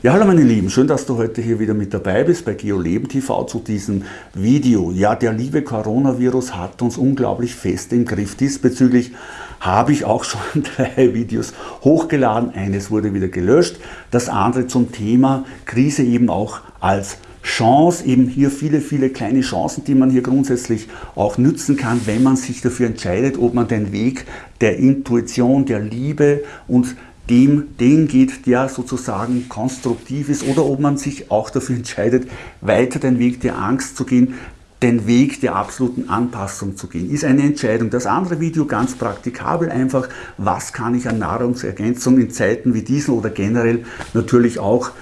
Ja, hallo meine Lieben, schön, dass du heute hier wieder mit dabei bist bei GeoLeben TV zu diesem Video. Ja, der liebe Coronavirus hat uns unglaublich fest im Griff. Diesbezüglich habe ich auch schon drei Videos hochgeladen. Eines wurde wieder gelöscht, das andere zum Thema Krise eben auch als Chance, eben hier viele, viele kleine Chancen, die man hier grundsätzlich auch nützen kann, wenn man sich dafür entscheidet, ob man den Weg der Intuition, der Liebe und dem, den geht, der sozusagen konstruktiv ist oder ob man sich auch dafür entscheidet, weiter den Weg der Angst zu gehen, den Weg der absoluten Anpassung zu gehen, ist eine Entscheidung. Das andere Video ganz praktikabel einfach, was kann ich an Nahrungsergänzung in Zeiten wie diesen oder generell natürlich auch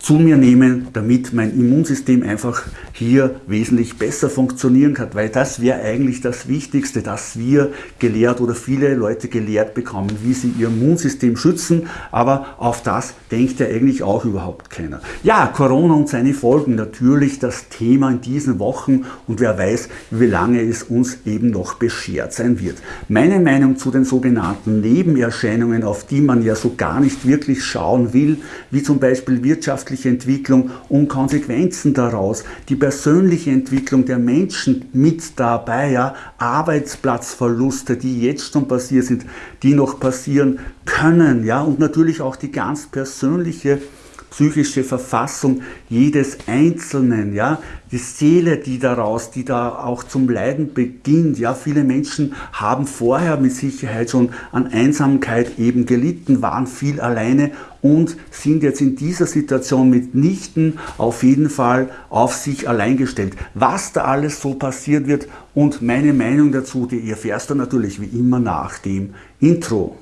zu mir nehmen, damit mein Immunsystem einfach hier wesentlich besser funktionieren kann, weil das wäre eigentlich das Wichtigste, dass wir gelehrt oder viele Leute gelehrt bekommen, wie sie ihr Immunsystem schützen, aber auf das denkt ja eigentlich auch überhaupt keiner. Ja, Corona und seine Folgen, natürlich das Thema in diesen Wochen und wer weiß, wie lange es uns eben noch beschert sein wird. Meine Meinung zu den sogenannten Nebenerscheinungen, auf die man ja so gar nicht wirklich schauen will, wie zum Beispiel Wirtschaft wirtschaftliche Entwicklung und Konsequenzen daraus, die persönliche Entwicklung der Menschen mit dabei, ja, Arbeitsplatzverluste, die jetzt schon passiert sind, die noch passieren können, ja, und natürlich auch die ganz persönliche psychische Verfassung jedes Einzelnen, ja, die Seele, die daraus, die da auch zum Leiden beginnt, ja, viele Menschen haben vorher mit Sicherheit schon an Einsamkeit eben gelitten, waren viel alleine und sind jetzt in dieser Situation mitnichten auf jeden Fall auf sich allein gestellt. Was da alles so passiert wird und meine Meinung dazu, die erfährst du natürlich wie immer nach dem Intro.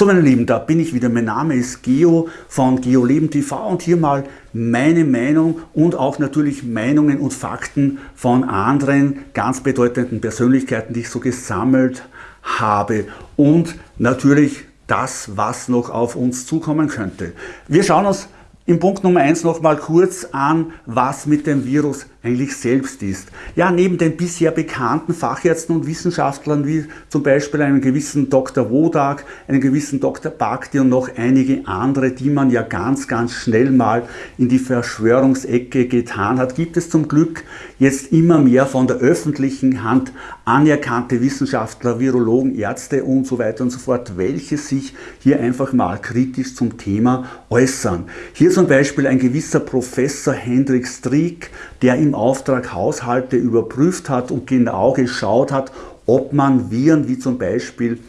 So meine Lieben, da bin ich wieder. Mein Name ist Geo von GeoLeben TV und hier mal meine Meinung und auch natürlich Meinungen und Fakten von anderen ganz bedeutenden Persönlichkeiten, die ich so gesammelt habe und natürlich das, was noch auf uns zukommen könnte. Wir schauen uns im Punkt Nummer 1 noch mal kurz an, was mit dem Virus eigentlich selbst ist. Ja, neben den bisher bekannten Fachärzten und Wissenschaftlern wie zum Beispiel einem gewissen Dr. Wodak, einem gewissen Dr. Bhakti und noch einige andere, die man ja ganz, ganz schnell mal in die Verschwörungsecke getan hat, gibt es zum Glück jetzt immer mehr von der öffentlichen Hand anerkannte Wissenschaftler, Virologen, Ärzte und so weiter und so fort, welche sich hier einfach mal kritisch zum Thema äußern. Hier zum Beispiel ein gewisser Professor Hendrik Strick, der im Auftrag Haushalte überprüft hat und genau geschaut hat, ob man Viren wie zum Beispiel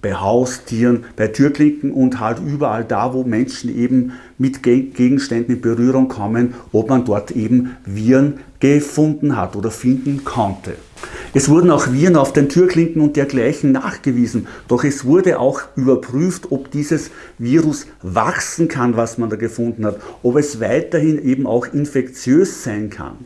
bei Haustieren, bei Türklinken und halt überall da, wo Menschen eben mit Gegenständen in Berührung kommen, ob man dort eben Viren gefunden hat oder finden konnte. Es wurden auch Viren auf den Türklinken und dergleichen nachgewiesen, doch es wurde auch überprüft, ob dieses Virus wachsen kann, was man da gefunden hat, ob es weiterhin eben auch infektiös sein kann.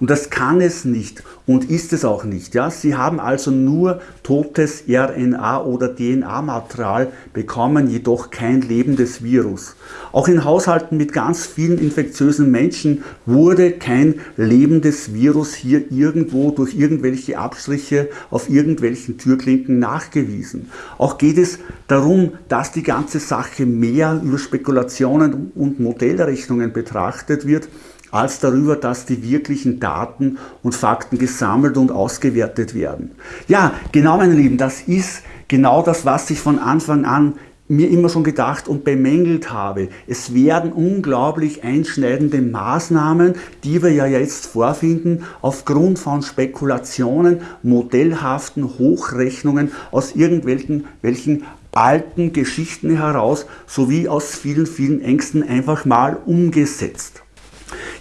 Und das kann es nicht und ist es auch nicht. Ja? Sie haben also nur totes RNA oder DNA-Material bekommen, jedoch kein lebendes Virus. Auch in Haushalten mit ganz vielen infektiösen Menschen wurde kein lebendes Virus hier irgendwo durch irgendwelche Abstriche auf irgendwelchen Türklinken nachgewiesen. Auch geht es darum, dass die ganze Sache mehr über Spekulationen und Modellrechnungen betrachtet wird, als darüber, dass die wirklichen Daten und Fakten gesammelt und ausgewertet werden. Ja, genau meine Lieben, das ist genau das, was ich von Anfang an mir immer schon gedacht und bemängelt habe. Es werden unglaublich einschneidende Maßnahmen, die wir ja jetzt vorfinden, aufgrund von Spekulationen, modellhaften Hochrechnungen aus irgendwelchen welchen alten Geschichten heraus, sowie aus vielen, vielen Ängsten einfach mal umgesetzt.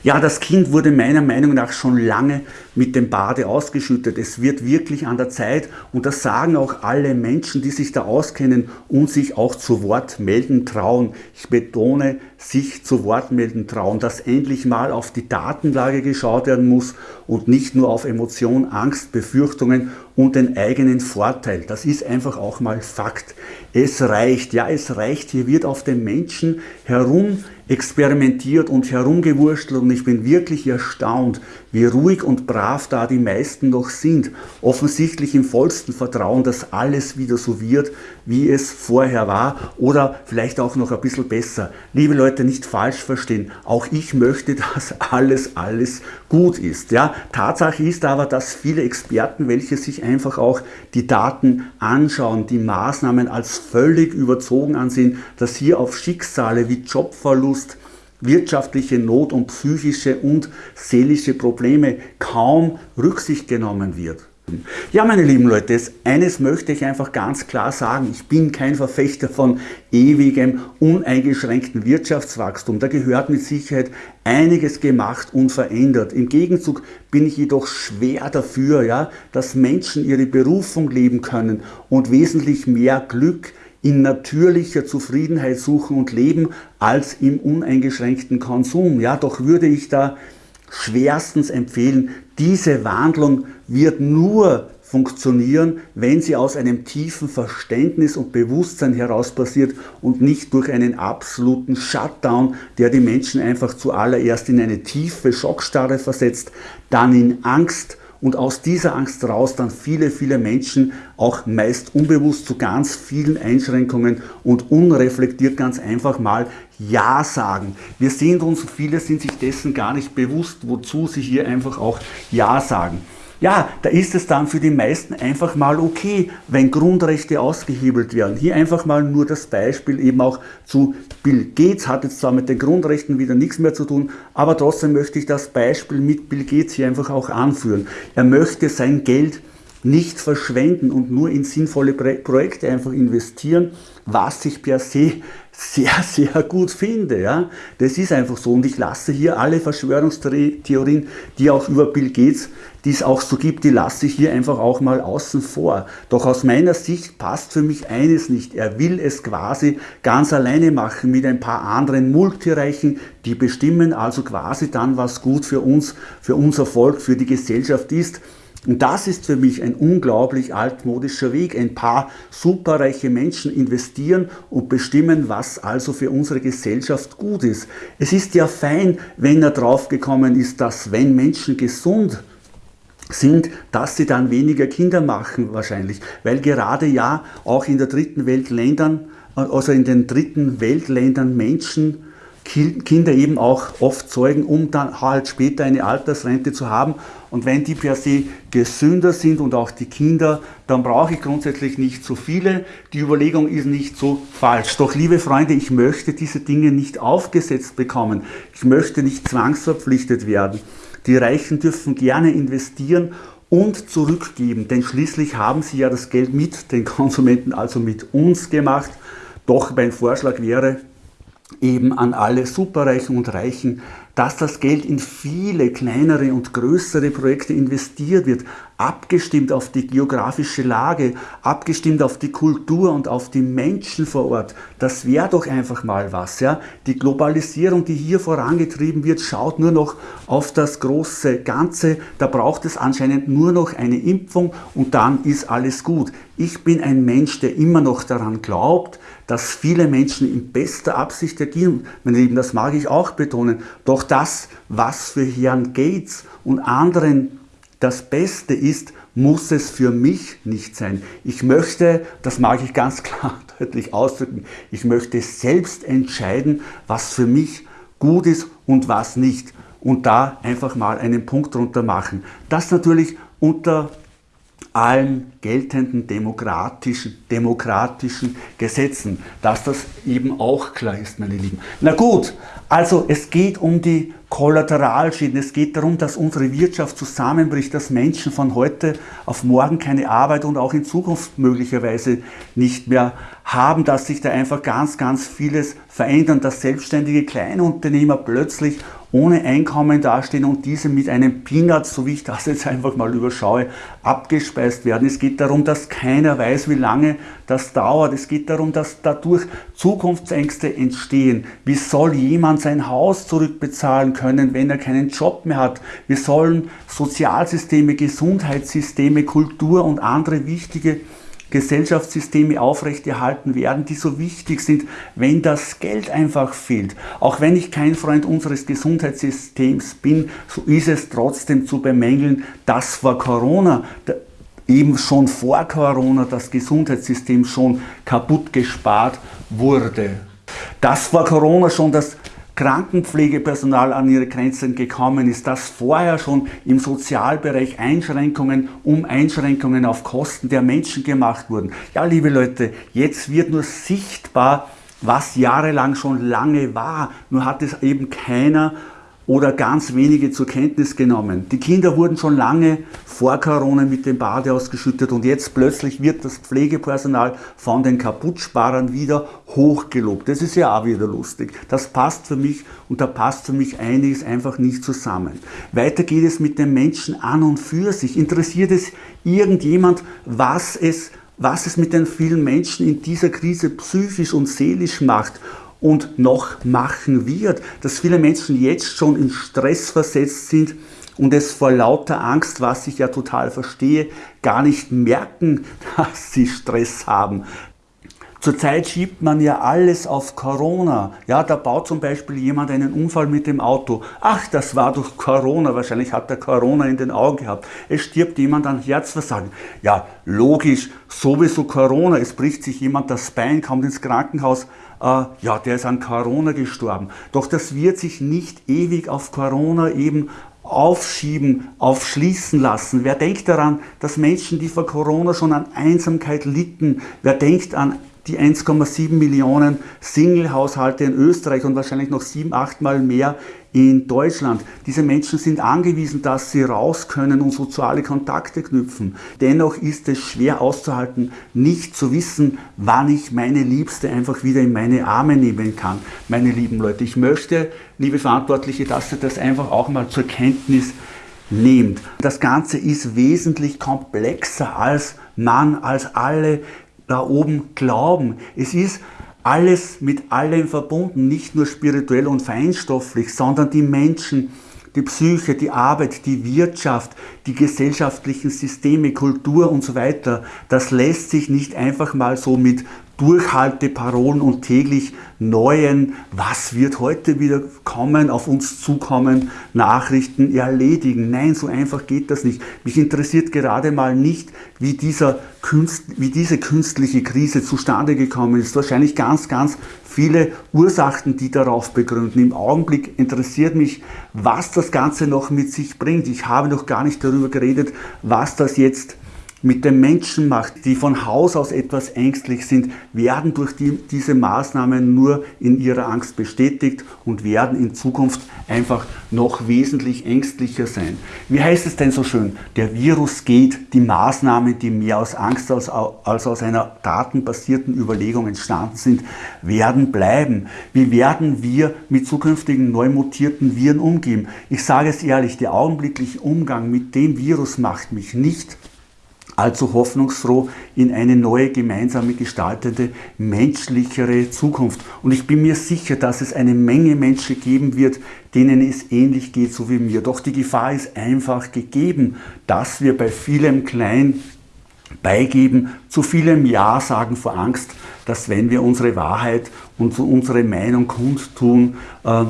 Ja, das Kind wurde meiner Meinung nach schon lange mit dem Bade ausgeschüttet. Es wird wirklich an der Zeit und das sagen auch alle Menschen, die sich da auskennen und sich auch zu Wort melden trauen. Ich betone, sich zu Wort melden trauen, dass endlich mal auf die Datenlage geschaut werden muss und nicht nur auf Emotion, Angst, Befürchtungen und den eigenen Vorteil. Das ist einfach auch mal Fakt. Es reicht, ja es reicht, hier wird auf den Menschen herum experimentiert und herumgewurschtelt und ich bin wirklich erstaunt, wie ruhig und brav da die meisten noch sind. Offensichtlich im vollsten Vertrauen, dass alles wieder so wird, wie es vorher war oder vielleicht auch noch ein bisschen besser. Liebe Leute, nicht falsch verstehen. Auch ich möchte, dass alles, alles gut ist. Ja, Tatsache ist aber, dass viele Experten, welche sich einfach auch die Daten anschauen, die Maßnahmen als völlig überzogen ansehen, dass hier auf Schicksale wie Jobverlust, wirtschaftliche Not und psychische und seelische Probleme kaum Rücksicht genommen wird. Ja, meine lieben Leute, eines möchte ich einfach ganz klar sagen. Ich bin kein Verfechter von ewigem, uneingeschränkten Wirtschaftswachstum. Da gehört mit Sicherheit einiges gemacht und verändert. Im Gegenzug bin ich jedoch schwer dafür, ja, dass Menschen ihre Berufung leben können und wesentlich mehr Glück in natürlicher Zufriedenheit suchen und leben als im uneingeschränkten Konsum. Ja, doch würde ich da schwerstens empfehlen, diese Wandlung wird nur funktionieren, wenn sie aus einem tiefen Verständnis und Bewusstsein heraus passiert und nicht durch einen absoluten Shutdown, der die Menschen einfach zuallererst in eine tiefe Schockstarre versetzt, dann in Angst und aus dieser Angst raus dann viele, viele Menschen auch meist unbewusst zu ganz vielen Einschränkungen und unreflektiert ganz einfach mal Ja sagen. Wir sehen uns, viele sind sich dessen gar nicht bewusst, wozu sie hier einfach auch Ja sagen. Ja, da ist es dann für die meisten einfach mal okay, wenn Grundrechte ausgehebelt werden. Hier einfach mal nur das Beispiel eben auch zu Bill Gates, hat jetzt zwar mit den Grundrechten wieder nichts mehr zu tun, aber trotzdem möchte ich das Beispiel mit Bill Gates hier einfach auch anführen. Er möchte sein Geld nicht verschwenden und nur in sinnvolle Projekte einfach investieren, was ich per se sehr, sehr gut finde. Ja? Das ist einfach so und ich lasse hier alle Verschwörungstheorien, die auch über Bill Gates, die es auch so gibt, die lasse ich hier einfach auch mal außen vor. Doch aus meiner Sicht passt für mich eines nicht. Er will es quasi ganz alleine machen mit ein paar anderen Multireichen, die bestimmen also quasi dann, was gut für uns, für unser Volk, für die Gesellschaft ist. Und das ist für mich ein unglaublich altmodischer Weg. Ein paar superreiche Menschen investieren und bestimmen, was also für unsere Gesellschaft gut ist. Es ist ja fein, wenn er draufgekommen ist, dass wenn Menschen gesund sind, dass sie dann weniger Kinder machen wahrscheinlich. Weil gerade ja auch in der dritten Welt Ländern, also in den dritten Weltländern Menschen Kinder eben auch oft zeugen, um dann halt später eine Altersrente zu haben. Und wenn die per se gesünder sind und auch die Kinder, dann brauche ich grundsätzlich nicht so viele. Die Überlegung ist nicht so falsch. Doch liebe Freunde, ich möchte diese Dinge nicht aufgesetzt bekommen. Ich möchte nicht zwangsverpflichtet werden. Die Reichen dürfen gerne investieren und zurückgeben, denn schließlich haben sie ja das Geld mit den Konsumenten, also mit uns gemacht. Doch mein Vorschlag wäre, eben an alle Superreichen und Reichen, dass das Geld in viele kleinere und größere Projekte investiert wird, abgestimmt auf die geografische Lage, abgestimmt auf die Kultur und auf die Menschen vor Ort. Das wäre doch einfach mal was. Ja? Die Globalisierung, die hier vorangetrieben wird, schaut nur noch auf das große Ganze. Da braucht es anscheinend nur noch eine Impfung und dann ist alles gut. Ich bin ein Mensch, der immer noch daran glaubt, dass viele Menschen in bester Absicht agieren. Meine Lieben, das mag ich auch betonen. Doch das, was für Herrn Gates und anderen das Beste ist, muss es für mich nicht sein. Ich möchte, das mag ich ganz klar deutlich ausdrücken, ich möchte selbst entscheiden, was für mich gut ist und was nicht. Und da einfach mal einen Punkt drunter machen. Das natürlich unter allen geltenden demokratischen, demokratischen Gesetzen, dass das eben auch klar ist, meine Lieben. Na gut, also es geht um die Kollateralschäden. Es geht darum, dass unsere Wirtschaft zusammenbricht, dass Menschen von heute auf morgen keine Arbeit und auch in Zukunft möglicherweise nicht mehr haben, dass sich da einfach ganz, ganz vieles verändern, dass selbstständige Kleinunternehmer plötzlich ohne Einkommen dastehen und diese mit einem Peanut, so wie ich das jetzt einfach mal überschaue, abgespeist werden. Es geht darum, dass keiner weiß, wie lange das dauert. Es geht darum, dass dadurch Zukunftsängste entstehen. Wie soll jemand sein Haus zurückbezahlen können, wenn er keinen Job mehr hat? Wir sollen Sozialsysteme, Gesundheitssysteme, Kultur und andere wichtige Gesellschaftssysteme aufrechterhalten werden, die so wichtig sind, wenn das Geld einfach fehlt. Auch wenn ich kein Freund unseres Gesundheitssystems bin, so ist es trotzdem zu bemängeln, dass vor Corona eben schon vor Corona das Gesundheitssystem schon kaputt gespart wurde. Dass vor Corona schon das Krankenpflegepersonal an ihre Grenzen gekommen ist, dass vorher schon im Sozialbereich Einschränkungen um Einschränkungen auf Kosten der Menschen gemacht wurden. Ja, liebe Leute, jetzt wird nur sichtbar, was jahrelang schon lange war, nur hat es eben keiner oder ganz wenige zur Kenntnis genommen. Die Kinder wurden schon lange vor Corona mit dem Bade ausgeschüttet und jetzt plötzlich wird das Pflegepersonal von den Kaputtsparern wieder hochgelobt. Das ist ja auch wieder lustig. Das passt für mich und da passt für mich einiges einfach nicht zusammen. Weiter geht es mit den Menschen an und für sich. Interessiert es irgendjemand, was es was es mit den vielen Menschen in dieser Krise psychisch und seelisch macht und noch machen wird, dass viele Menschen jetzt schon in Stress versetzt sind und es vor lauter Angst, was ich ja total verstehe, gar nicht merken, dass sie Stress haben. Zurzeit schiebt man ja alles auf Corona. Ja, da baut zum Beispiel jemand einen Unfall mit dem Auto. Ach, das war durch Corona. Wahrscheinlich hat er Corona in den Augen gehabt. Es stirbt jemand an Herzversagen. Ja, logisch, sowieso Corona. Es bricht sich jemand das Bein, kommt ins Krankenhaus ja, der ist an Corona gestorben. Doch das wird sich nicht ewig auf Corona eben aufschieben, aufschließen lassen. Wer denkt daran, dass Menschen, die vor Corona schon an Einsamkeit litten, wer denkt an die 1,7 Millionen Single-Haushalte in Österreich und wahrscheinlich noch sieben, achtmal mehr in Deutschland. Diese Menschen sind angewiesen, dass sie raus können und soziale Kontakte knüpfen. Dennoch ist es schwer auszuhalten, nicht zu wissen, wann ich meine Liebste einfach wieder in meine Arme nehmen kann. Meine lieben Leute, ich möchte, liebe Verantwortliche, dass ihr das einfach auch mal zur Kenntnis nehmt. Das Ganze ist wesentlich komplexer als man, als alle da oben glauben. Es ist alles mit allem verbunden, nicht nur spirituell und feinstofflich, sondern die Menschen, die Psyche, die Arbeit, die Wirtschaft, die gesellschaftlichen Systeme, Kultur und so weiter, das lässt sich nicht einfach mal so mit Durchhalteparolen und täglich neuen, was wird heute wieder kommen, auf uns zukommen, Nachrichten erledigen. Nein, so einfach geht das nicht. Mich interessiert gerade mal nicht, wie, dieser Künst, wie diese künstliche Krise zustande gekommen ist. Wahrscheinlich ganz, ganz viele Ursachen, die darauf begründen. Im Augenblick interessiert mich, was das Ganze noch mit sich bringt. Ich habe noch gar nicht darüber geredet, was das jetzt mit den Menschen macht, die von Haus aus etwas ängstlich sind, werden durch die, diese Maßnahmen nur in ihrer Angst bestätigt und werden in Zukunft einfach noch wesentlich ängstlicher sein. Wie heißt es denn so schön? Der Virus geht, die Maßnahmen, die mehr aus Angst als, als aus einer datenbasierten Überlegung entstanden sind, werden bleiben. Wie werden wir mit zukünftigen neu mutierten Viren umgehen? Ich sage es ehrlich, der augenblickliche Umgang mit dem Virus macht mich nicht allzu hoffnungsfroh in eine neue, gemeinsame gestaltete, menschlichere Zukunft. Und ich bin mir sicher, dass es eine Menge Menschen geben wird, denen es ähnlich geht, so wie mir. Doch die Gefahr ist einfach gegeben, dass wir bei vielem Klein beigeben, zu vielem Ja sagen vor Angst, dass wenn wir unsere Wahrheit und unsere Meinung kundtun, äh,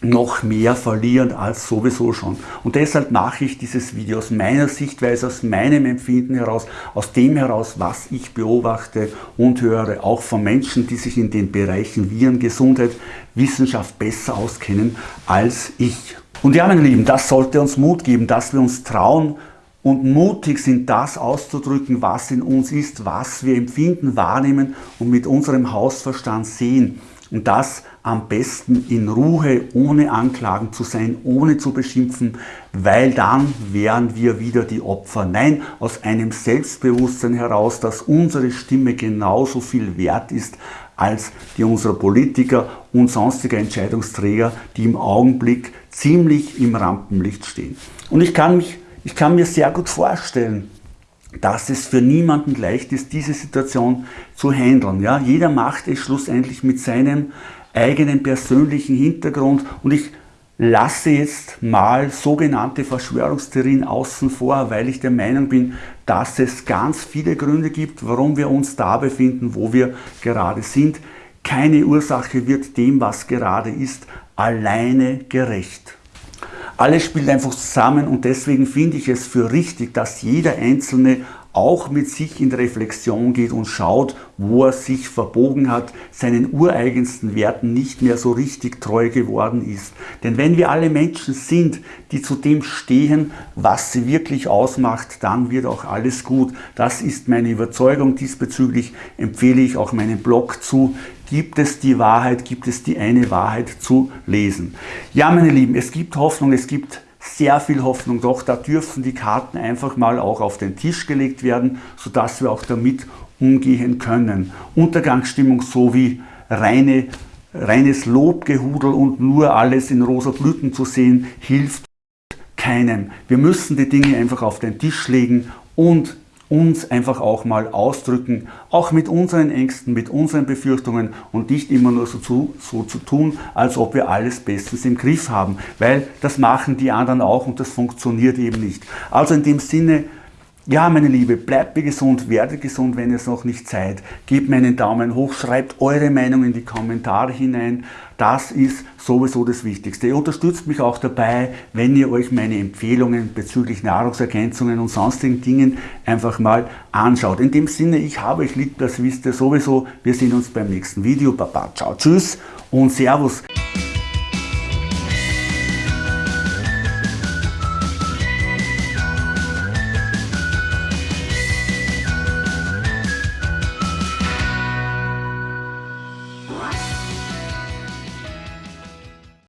noch mehr verlieren als sowieso schon. Und deshalb mache ich dieses Video aus meiner Sichtweise, aus meinem Empfinden heraus, aus dem heraus, was ich beobachte und höre, auch von Menschen, die sich in den Bereichen Viren, Gesundheit, Wissenschaft besser auskennen als ich. Und ja, meine Lieben, das sollte uns Mut geben, dass wir uns trauen und mutig sind, das auszudrücken, was in uns ist, was wir empfinden, wahrnehmen und mit unserem Hausverstand sehen. Und das am besten in Ruhe, ohne Anklagen zu sein, ohne zu beschimpfen, weil dann wären wir wieder die Opfer. Nein, aus einem Selbstbewusstsein heraus, dass unsere Stimme genauso viel wert ist als die unserer Politiker und sonstiger Entscheidungsträger, die im Augenblick ziemlich im Rampenlicht stehen. Und ich kann, mich, ich kann mir sehr gut vorstellen, dass es für niemanden leicht ist, diese Situation zu handeln. Ja? Jeder macht es schlussendlich mit seinem eigenen persönlichen Hintergrund und ich lasse jetzt mal sogenannte Verschwörungstheorien außen vor, weil ich der Meinung bin, dass es ganz viele Gründe gibt, warum wir uns da befinden, wo wir gerade sind. Keine Ursache wird dem, was gerade ist, alleine gerecht. Alles spielt einfach zusammen und deswegen finde ich es für richtig, dass jeder Einzelne auch mit sich in Reflexion geht und schaut, wo er sich verbogen hat, seinen ureigensten Werten nicht mehr so richtig treu geworden ist. Denn wenn wir alle Menschen sind, die zu dem stehen, was sie wirklich ausmacht, dann wird auch alles gut. Das ist meine Überzeugung. Diesbezüglich empfehle ich auch meinen Blog zu gibt es die Wahrheit, gibt es die eine Wahrheit zu lesen. Ja, meine Lieben, es gibt Hoffnung, es gibt sehr viel Hoffnung, doch da dürfen die Karten einfach mal auch auf den Tisch gelegt werden, sodass wir auch damit umgehen können. Untergangsstimmung sowie reine, reines Lobgehudel und nur alles in rosa Blüten zu sehen, hilft keinem. Wir müssen die Dinge einfach auf den Tisch legen und uns einfach auch mal ausdrücken, auch mit unseren Ängsten, mit unseren Befürchtungen und nicht immer nur so zu, so zu tun, als ob wir alles bestens im Griff haben, weil das machen die anderen auch und das funktioniert eben nicht. Also in dem Sinne, ja, meine Liebe, bleibt mir gesund, werdet gesund, wenn ihr es noch nicht seid. Gebt mir einen Daumen hoch, schreibt eure Meinung in die Kommentare hinein. Das ist sowieso das Wichtigste. Ihr unterstützt mich auch dabei, wenn ihr euch meine Empfehlungen bezüglich Nahrungsergänzungen und sonstigen Dingen einfach mal anschaut. In dem Sinne, ich habe euch lieb, das wisst ihr sowieso. Wir sehen uns beim nächsten Video. Baba, ciao, tschüss und Servus.